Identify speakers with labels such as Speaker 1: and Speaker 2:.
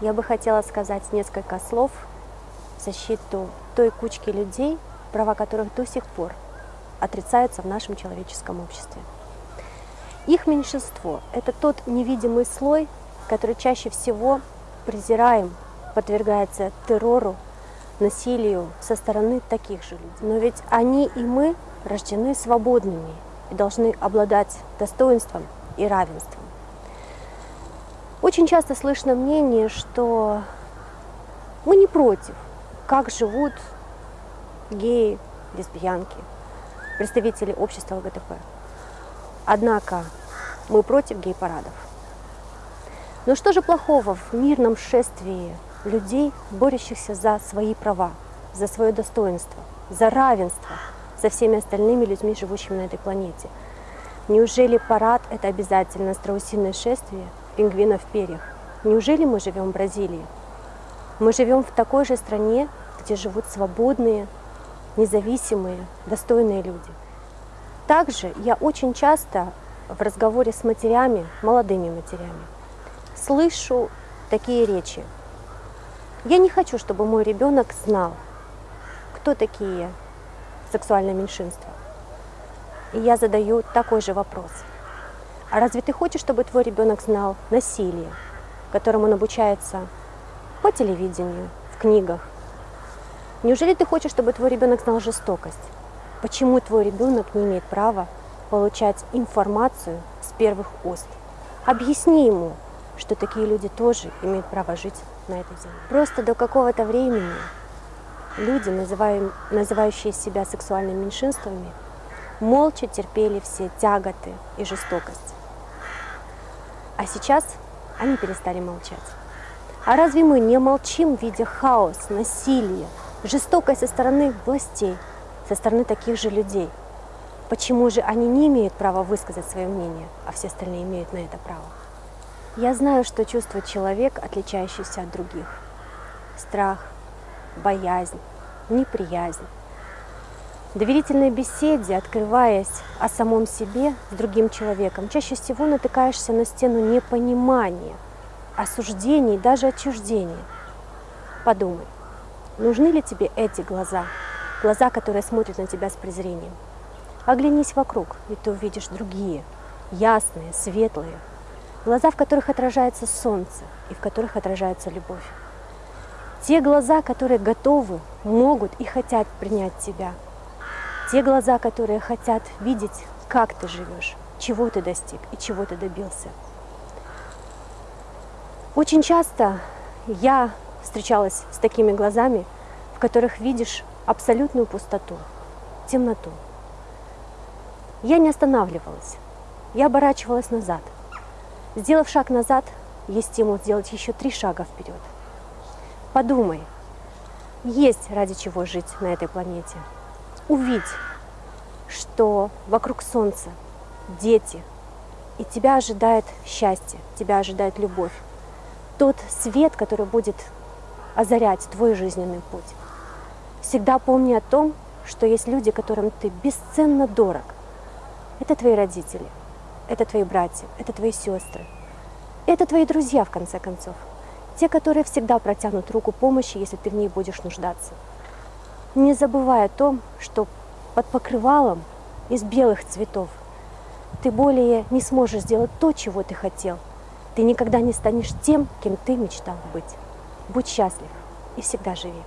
Speaker 1: я бы хотела сказать несколько слов в защиту той кучки людей, права которых до сих пор отрицаются в нашем человеческом обществе. Их меньшинство – это тот невидимый слой, который чаще всего презираем, подвергается террору, насилию со стороны таких же людей. Но ведь они и мы рождены свободными и должны обладать достоинством и равенством. Очень часто слышно мнение, что мы не против, как живут геи, лесбиянки, представители общества ЛГТБ. Однако мы против гей-парадов. Но что же плохого в мирном шествии людей, борющихся за свои права, за свое достоинство, за равенство со всеми остальными людьми, живущими на этой планете? Неужели парад – это обязательно страусиное шествие пингвинов в перьях? Неужели мы живем в Бразилии? Мы живем в такой же стране, где живут свободные, независимые, достойные люди. Также я очень часто в разговоре с матерями, молодыми матерями, слышу такие речи. Я не хочу, чтобы мой ребенок знал, кто такие сексуальные меньшинства. И я задаю такой же вопрос. А разве ты хочешь, чтобы твой ребенок знал насилие, которому он обучается по телевидению, в книгах, Неужели ты хочешь, чтобы твой ребенок знал жестокость? Почему твой ребенок не имеет права получать информацию с первых уст? Объясни ему, что такие люди тоже имеют право жить на этой земле. Просто до какого-то времени люди, называющие себя сексуальными меньшинствами, молча терпели все тяготы и жестокость. А сейчас они перестали молчать. А разве мы не молчим, видя хаос, насилие, жестокость со стороны властей, со стороны таких же людей. Почему же они не имеют права высказать свое мнение, а все остальные имеют на это право? Я знаю, что чувствует человек, отличающийся от других. Страх, боязнь, неприязнь. Доверительной беседе, открываясь о самом себе с другим человеком, чаще всего натыкаешься на стену непонимания, осуждений, даже отчуждения. Подумай, Нужны ли тебе эти глаза? Глаза, которые смотрят на тебя с презрением. Оглянись вокруг, и ты увидишь другие, ясные, светлые. Глаза, в которых отражается солнце и в которых отражается любовь. Те глаза, которые готовы, могут и хотят принять тебя. Те глаза, которые хотят видеть, как ты живешь, чего ты достиг и чего ты добился. Очень часто я встречалась с такими глазами, в которых видишь абсолютную пустоту, темноту. Я не останавливалась, я оборачивалась назад. Сделав шаг назад, есть стимул сделать еще три шага вперед. Подумай, есть ради чего жить на этой планете. Увидь, что вокруг Солнца дети, и тебя ожидает счастье, тебя ожидает любовь. Тот свет, который будет озарять твой жизненный путь. Всегда помни о том, что есть люди, которым ты бесценно дорог. Это твои родители, это твои братья, это твои сестры, это твои друзья, в конце концов. Те, которые всегда протянут руку помощи, если ты в ней будешь нуждаться. Не забывай о том, что под покрывалом из белых цветов ты более не сможешь сделать то, чего ты хотел. Ты никогда не станешь тем, кем ты мечтал быть. Будь счастлив и всегда живи.